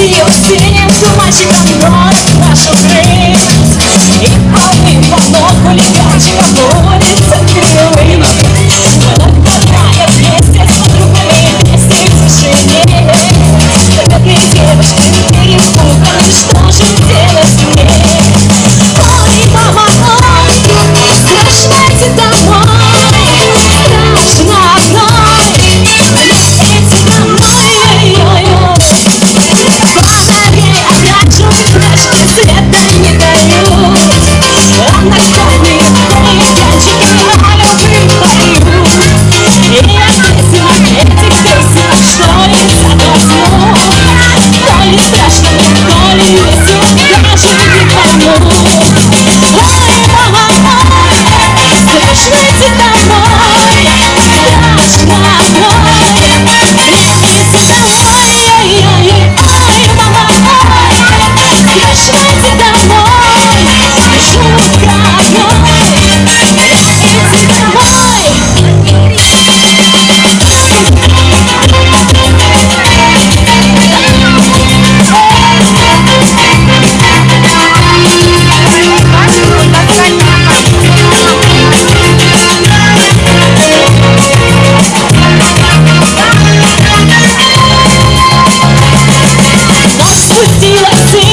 see you singing too much, you got me wrong. see, let's see.